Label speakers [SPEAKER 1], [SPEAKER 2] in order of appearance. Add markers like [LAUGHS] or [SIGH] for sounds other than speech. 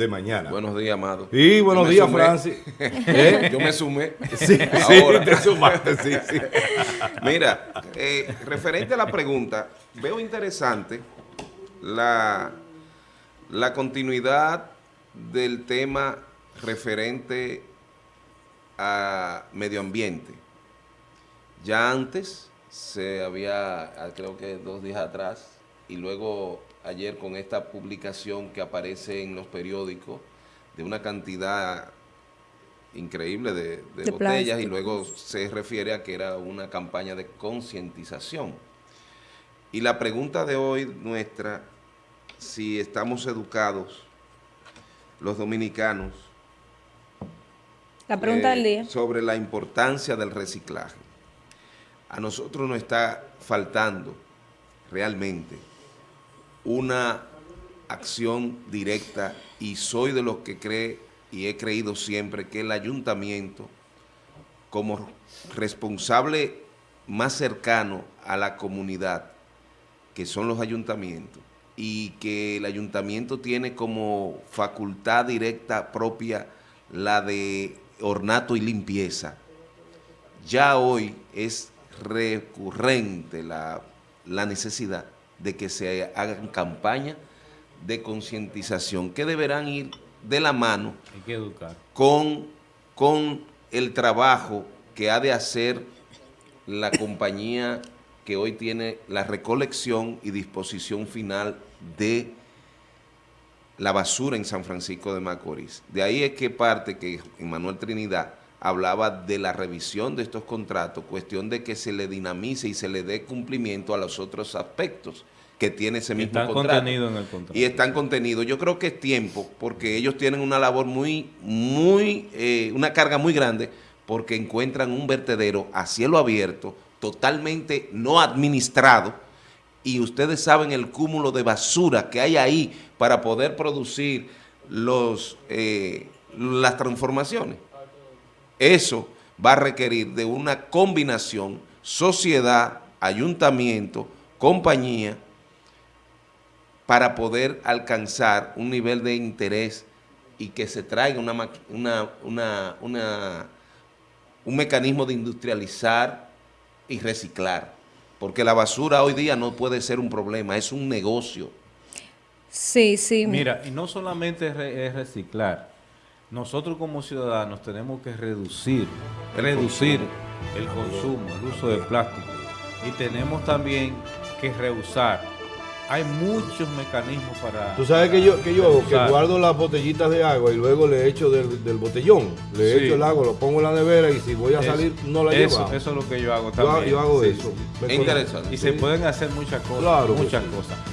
[SPEAKER 1] de mañana.
[SPEAKER 2] Buenos días, Amado.
[SPEAKER 1] Sí, buenos días,
[SPEAKER 2] sumé.
[SPEAKER 1] Francis. [LAUGHS] ¿Eh?
[SPEAKER 2] Yo me sumé.
[SPEAKER 1] Sí, [LAUGHS]
[SPEAKER 2] Ahora.
[SPEAKER 1] sí, te sumaste, sí, sí. [LAUGHS]
[SPEAKER 2] Mira, eh, referente a la pregunta, veo interesante la, la continuidad del tema referente a medio ambiente. Ya antes se había, ah, creo que dos días atrás, y luego ayer con esta publicación que aparece en los periódicos de una cantidad increíble de, de
[SPEAKER 3] De
[SPEAKER 2] botellas y luego se refiere a que era una campaña de concientización. Y la pregunta de hoy nuestra, si estamos educados los dominicanos
[SPEAKER 3] La pregunta
[SPEAKER 2] eh,
[SPEAKER 3] del día.
[SPEAKER 2] sobre la importancia del reciclaje. A nosotros nos está faltando realmente una acción directa y soy de los que cree y he creído siempre que el ayuntamiento como responsable más cercano a la comunidad, que son los ayuntamientos, y que el ayuntamiento tiene como facultad directa propia la de ornato y limpieza. Ya hoy es recurrente la, la necesidad de que se hagan campañas de concientización que deberán ir de la mano
[SPEAKER 4] Hay que educar.
[SPEAKER 2] con, con el trabajo que ha de hacer la compañía que hoy tiene la recolección y disposición final de la basura en San Francisco de Macorís. De ahí es que parte que Manuel Trinidad hablaba de la revisión de estos contratos, cuestión de que se le dinamice y se le dé cumplimiento a los otros aspectos que tiene ese mismo
[SPEAKER 4] Están
[SPEAKER 2] contrato
[SPEAKER 4] contenidos en el contrato.
[SPEAKER 2] y están contenidos. Yo creo que es tiempo, porque ellos tienen una labor muy, muy, eh, una carga muy grande, porque encuentran un vertedero a cielo abierto, totalmente no administrado, y ustedes saben el cúmulo de basura que hay ahí para poder producir los, eh, las transformaciones. Eso va a requerir de una combinación sociedad, ayuntamiento, compañía, para poder alcanzar un nivel de interés y que se traiga una, una, una, una- un mecanismo de industrializar y reciclar. Porque la basura hoy día no puede ser un problema, es un negocio.
[SPEAKER 3] Sí, sí.
[SPEAKER 4] Mira, y no solamente es reciclar. Nosotros como ciudadanos tenemos que reducir, reducir el consumo, el uso de plástico. Y tenemos también que reusar. Hay muchos mecanismos para...
[SPEAKER 1] Tú sabes que yo, que yo hago, que guardo las botellitas de agua y luego le echo del, del botellón, le
[SPEAKER 4] Sí.
[SPEAKER 1] echo el agua, lo pongo en la nevera y si voy a
[SPEAKER 4] Eso-
[SPEAKER 1] salir no la
[SPEAKER 4] eso,
[SPEAKER 1] llevo.
[SPEAKER 4] eso es lo que yo hago
[SPEAKER 1] Yo,
[SPEAKER 4] también.
[SPEAKER 1] yo hago
[SPEAKER 4] Sí,
[SPEAKER 1] eso.
[SPEAKER 2] Es interesante.
[SPEAKER 4] Y se pueden hacer muchas cosas,
[SPEAKER 1] Claro
[SPEAKER 4] muchas
[SPEAKER 1] sí.
[SPEAKER 4] cosas.